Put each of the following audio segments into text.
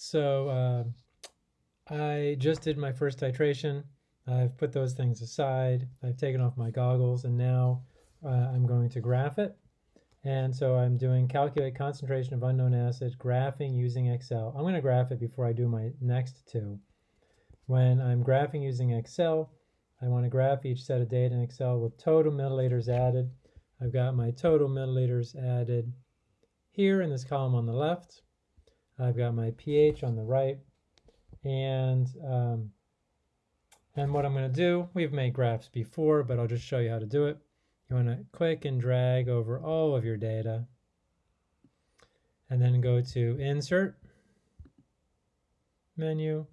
so uh, I just did my first titration. I've put those things aside. I've taken off my goggles and now uh, I'm going to graph it. And so I'm doing calculate concentration of unknown acid, graphing using Excel. I'm going to graph it before I do my next two. When I'm graphing using Excel, I want to graph each set of data in Excel with total milliliters added. I've got my total milliliters added here in this column on the left. I've got my pH on the right. And, um, and what I'm going to do, we've made graphs before, but I'll just show you how to do it. You want to click and drag over all of your data and then go to Insert, Menu,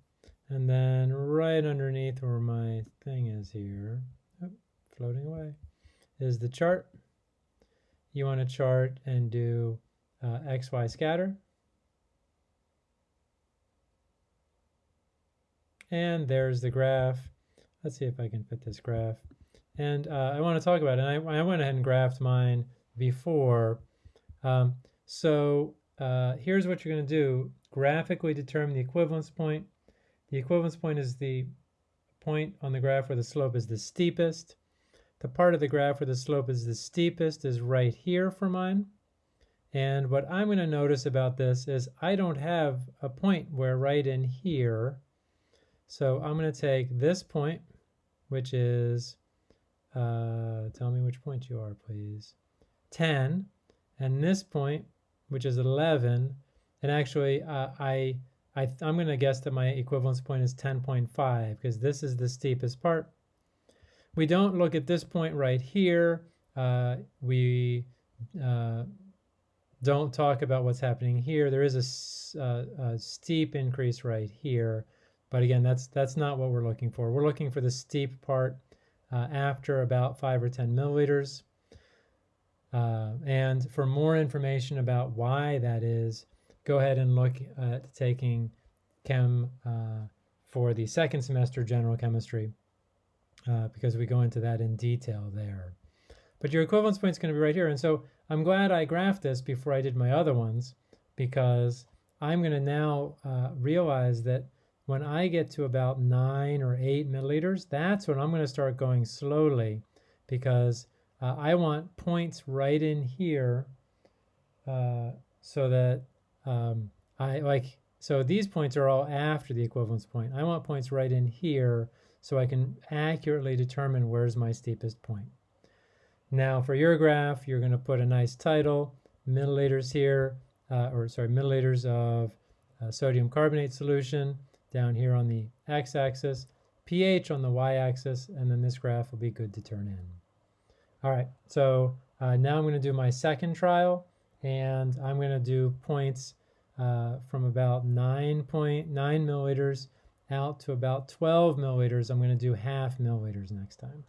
and then right underneath where my thing is here, oh, floating away, is the chart. You want to chart and do uh, XY scatter. And there's the graph. Let's see if I can fit this graph. And uh, I want to talk about it. And I, I, went ahead and graphed mine before. Um, so uh, here's what you're going to do. Graphically determine the equivalence point. The equivalence point is the point on the graph where the slope is the steepest. The part of the graph where the slope is the steepest is right here for mine. And what I'm going to notice about this is I don't have a point where right in here. So I'm going to take this point, which is, uh, tell me which point you are, please, 10, and this point, which is 11, and actually uh, I, I, I'm going to guess that my equivalence point is 10.5 because this is the steepest part. We don't look at this point right here. Uh, we uh, don't talk about what's happening here. There is a, uh, a, steep increase right here, but again, that's that's not what we're looking for. We're looking for the steep part uh, after about five or 10 milliliters. Uh, and for more information about why that is, go ahead and look at taking chem uh, for the second semester general chemistry uh, because we go into that in detail there. But your equivalence point is going to be right here. And so I'm glad I graphed this before I did my other ones because I'm going to now uh, realize that when I get to about 9 or 8 milliliters, that's when I'm going to start going slowly because uh, I want points right in here uh, so that um, I like, so these points are all after the equivalence point. I want points right in here so I can accurately determine where's my steepest point. Now for your graph, you're going to put a nice title, milliliters here, uh, or sorry, milliliters of uh, sodium carbonate solution down here on the x-axis, pH on the y-axis, and then this graph will be good to turn in. All right, so uh, now I'm going to do my second trial, and I'm going to do points uh, from about 9.9 milliliters out to about 12 milliliters. I'm going to do half milliliters next time.